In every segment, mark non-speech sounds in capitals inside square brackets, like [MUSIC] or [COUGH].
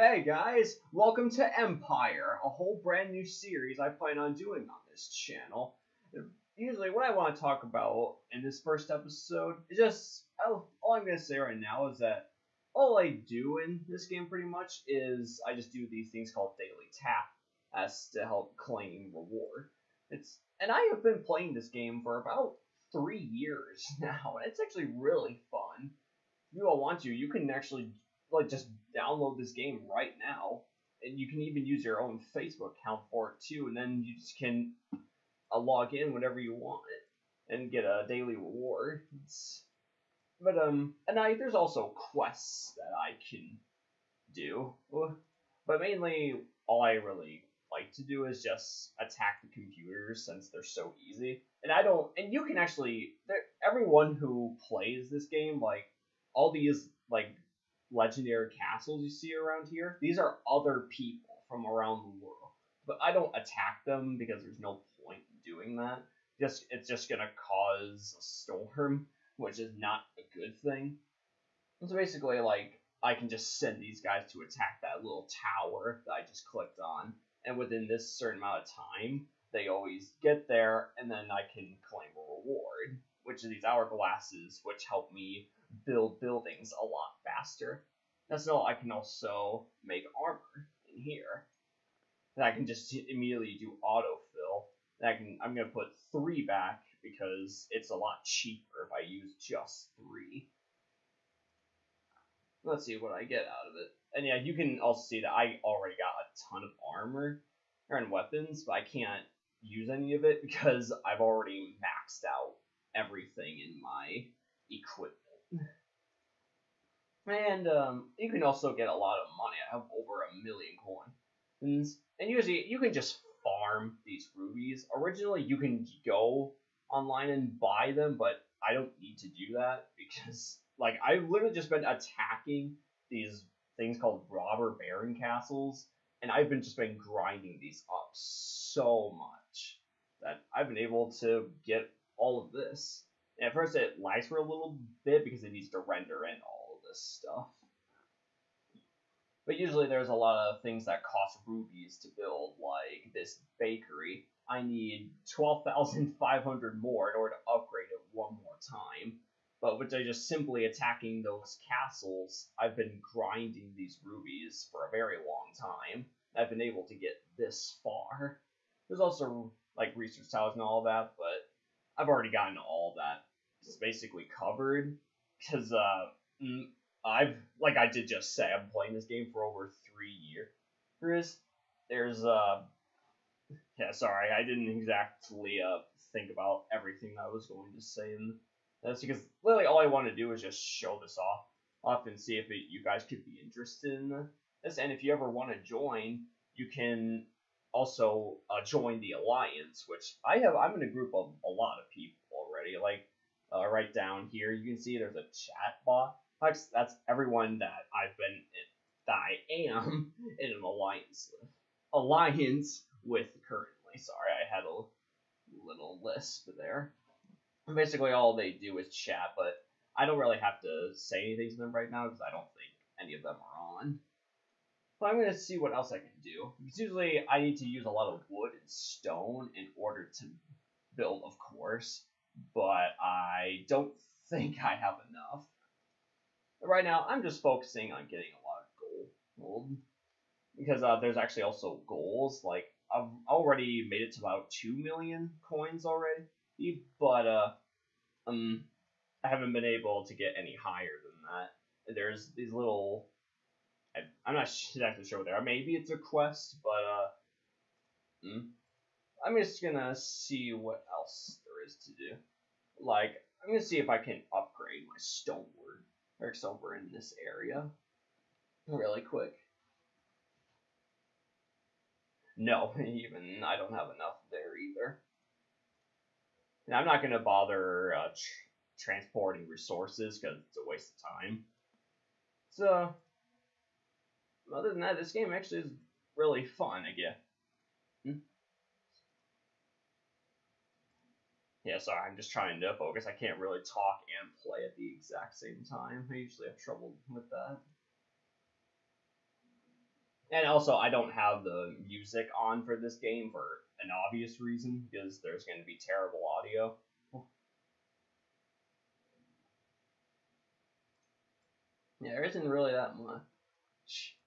Hey guys, welcome to Empire, a whole brand new series I plan on doing on this channel. Usually, what I want to talk about in this first episode is just oh, all I'm gonna say right now is that all I do in this game pretty much is I just do these things called daily tap as to help claim reward. It's and I have been playing this game for about three years [LAUGHS] now, and it's actually really fun. If you all want to, you can actually like just download this game right now, and you can even use your own Facebook account for it too, and then you just can uh, log in whenever you want and get a daily reward. It's, but um, and I there's also quests that I can do, but mainly all I really like to do is just attack the computers since they're so easy. And I don't, and you can actually, everyone who plays this game, like all these like legendary castles you see around here, these are other people from around the world. But I don't attack them because there's no point in doing that. Just it's just gonna cause a storm, which is not a good thing. So basically, like I can just send these guys to attack that little tower that I just clicked on, and within this certain amount of time, they always get there, and then I can claim a reward, which are these hourglasses, which help me build buildings a lot faster. That's all I can also make armor in here. And I can just immediately do autofill. And I can I'm gonna put three back because it's a lot cheaper if I use just three. Let's see what I get out of it. And yeah, you can also see that I already got a ton of armor and weapons, but I can't use any of it because I've already maxed out everything in my equipment. And um, you can also get a lot of money. I have over a million coins. And usually you can just farm these rubies. Originally you can go online and buy them, but I don't need to do that because [LAUGHS] like I've literally just been attacking these things called robber baron castles, and I've been just been grinding these up so much that I've been able to get all of this. And at first it lags for a little bit because it needs to render in all stuff. But usually there's a lot of things that cost rubies to build, like this bakery. I need 12,500 more in order to upgrade it one more time. But with just simply attacking those castles, I've been grinding these rubies for a very long time. I've been able to get this far. There's also like research towers and all that, but I've already gotten all that It's basically covered because uh, mm, I've like I did just say I'm playing this game for over three years. There's there's uh yeah sorry I didn't exactly uh think about everything I was going to say and that's because literally all I want to do is just show this off off and see if it, you guys could be interested in this. And if you ever want to join you can also uh, join the alliance which I have I'm in a group of a lot of people already. Like uh, right down here you can see there's a chat bot that's, that's everyone that I've been in, that I am [LAUGHS] in an alliance with. Alliance with currently. Sorry, I had a little lisp there. Basically, all they do is chat, but I don't really have to say anything to them right now because I don't think any of them are on. But I'm going to see what else I can do. Because usually I need to use a lot of wood and stone in order to build, of course. But I don't think I have enough right now, I'm just focusing on getting a lot of gold. Because uh, there's actually also goals. Like, I've already made it to about 2 million coins already. But, uh, um, I haven't been able to get any higher than that. There's these little... I, I'm not exactly sure what they are. Maybe it's a quest, but, uh... Hmm, I'm just gonna see what else there is to do. Like, I'm gonna see if I can upgrade my stonework works over in this area really quick. No, [LAUGHS] even I don't have enough there either. And I'm not going to bother uh, tr transporting resources because it's a waste of time. So, other than that, this game actually is really fun, I guess. Hmm? Yeah, sorry, I'm just trying to focus. I can't really talk and play at the exact same time. I usually have trouble with that. And also, I don't have the music on for this game for an obvious reason because there's going to be terrible audio. Yeah, there isn't really that much.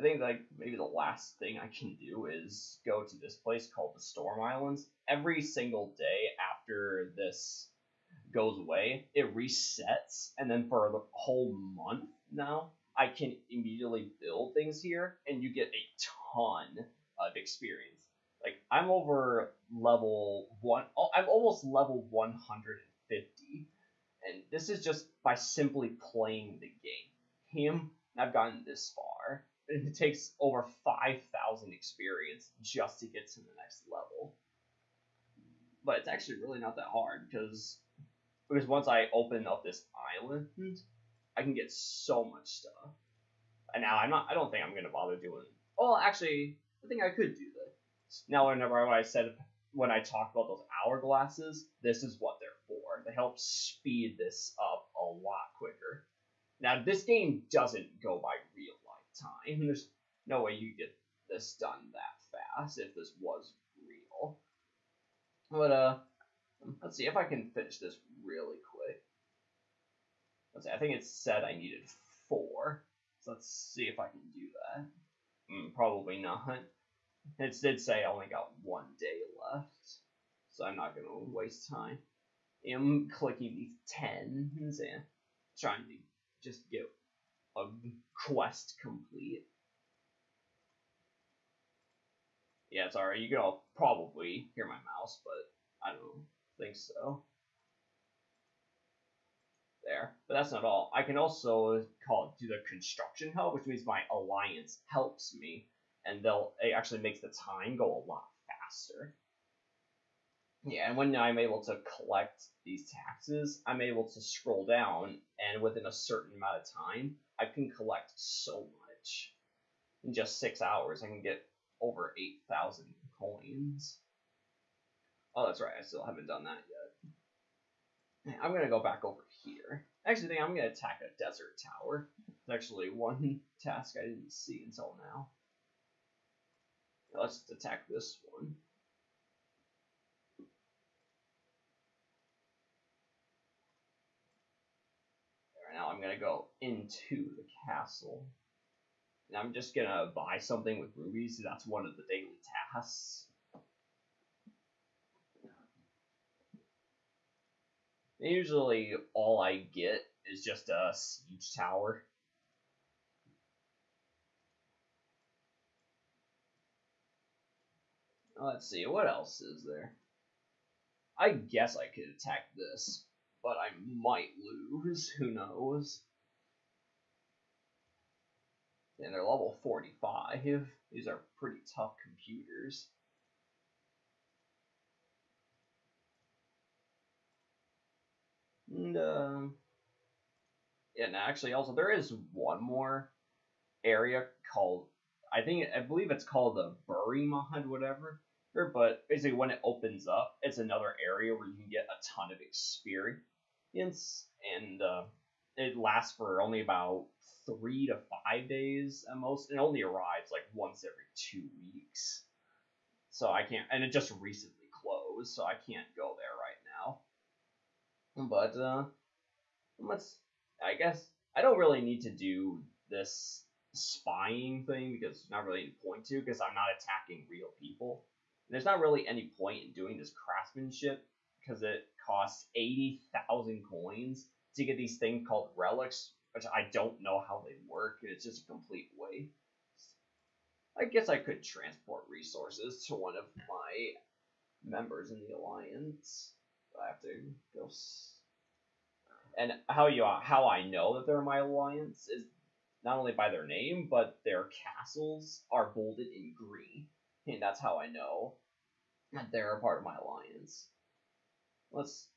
I think like maybe the last thing I can do is go to this place called the Storm Islands. Every single day after this goes away, it resets, and then for the whole month now, I can immediately build things here, and you get a ton of experience. Like I'm over level one. Oh, I'm almost level 150, and this is just by simply playing the game. Him, I've gotten this far. It takes over 5,000 experience just to get to the next level. But it's actually really not that hard because because once I open up this island, I can get so much stuff. And now I'm not. I don't think I'm gonna bother doing. Well, actually, I think I could do this. Now, whenever I said when I talked about those hourglasses, this is what they're for. They help speed this up a lot quicker. Now, this game doesn't go by real time. There's no way you get this done that fast if this was real. But uh, let's see if I can finish this really quick. Let's see. I think it said I needed four. So let's see if I can do that. Mm, probably not. It did say I only got one day left, so I'm not gonna waste time. I'm clicking these tens and trying to just get a quest complete. Yeah, sorry, you can all probably hear my mouse, but I don't think so there. But that's not all. I can also call it do the construction help, which means my alliance helps me, and they'll it actually makes the time go a lot faster. Yeah, and when I'm able to collect these taxes, I'm able to scroll down, and within a certain amount of time, I can collect so much. In just six hours, I can get over 8,000 coins. Oh, that's right, I still haven't done that yet. I'm gonna go back over here. Actually, I'm to attack a desert tower. It's actually one [LAUGHS] task I didn't see until now. Let's attack this one. Now I'm to go into the castle. And I'm just to buy something with rubies. That's one of the daily tasks. Usually all I get is just a siege tower. Let's see, what else is there? I guess I could attack this, but I might lose, [LAUGHS] who knows. And they're level 45. These are pretty tough computers. And, uh, and actually, also, there is one more area called, I think, I believe it's called the Berimond, whatever. But basically, when it opens up, it's another area where you can get a ton of experience, and uh, it lasts for only about three to five days at most, and only arrives like once every two weeks. So I can't, and it just recently closed, so I can't go there right now. but uh, let's. I guess I don't really need to do this spying thing because there's not really any point to because I'm not attacking real people. And there's not really any point in doing this craftsmanship because it costs 80,000 coins to get these things called relics, which I don't know how they work, it's just a complete waste. I guess I could transport resources to one of my members in the alliance. I have to go. And how you how I know that they're my alliance is not only by their name, but their castles are bolded in green, and that's how I know that they're a part of my alliance. Let's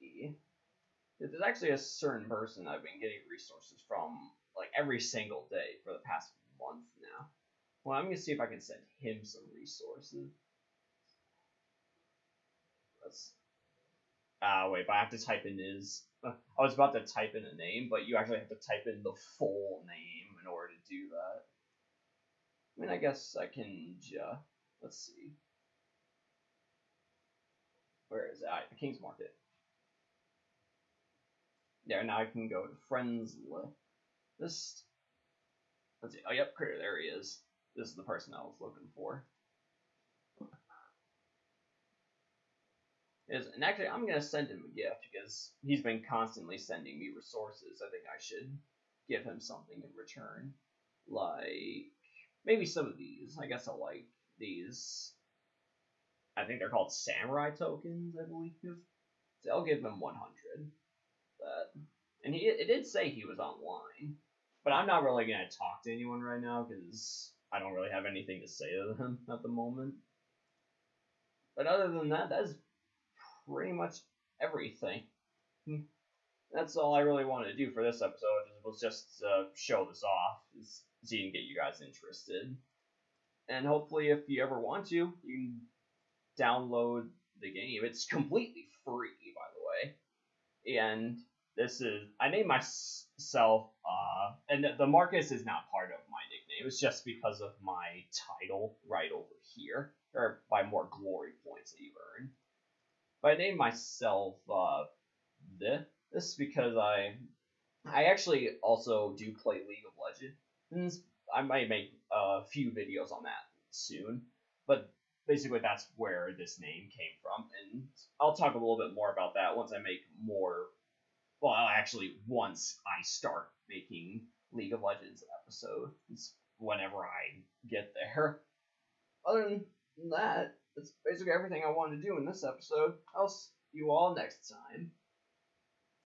see. There's actually a certain person I've been getting resources from like every single day for the past month now. Well, I'm gonna see if I can send him some resources. Let's Ah, uh, wait, but I have to type in his. I was about to type in a name, but you actually have to type in the full name in order to do that. I mean, I guess I can just let's see. Where is it? Ah, the King's Market. There, now I can go to friends list. Let's see. Oh, yep, Critter. There he is. This is the person I was looking for. Is and actually, I'm gonna send him a gift because he's been constantly sending me resources. I think I should give him something in return, like maybe some of these. I guess I'll like these. I think they're called samurai tokens, I believe. So I'll give him 100. But and he it did say he was online, but I'm not really gonna talk to anyone right now because I don't really have anything to say to them [LAUGHS] at the moment. But other than that, that's pretty much everything. [LAUGHS] That's all I really wanted to do for this episode. Was just uh, show this off, see and get you guys interested. And hopefully, if you ever want to, you can download the game. It's completely free, by the way. And this is I named myself, uh, and the Marquis is not part of my nickname. It's just because of my title right over here, or by more glory points that you earn. But I named myself uh, this. This because I I actually also do play League of Legends. I might make a few videos on that soon, but basically that's where this name came from, and I'll talk a little bit more about that once I make more. Well, actually, once I start making League of Legends episodes, whenever I get there. Other than that, that's basically everything I wanted to do in this episode. I'll see you all next time.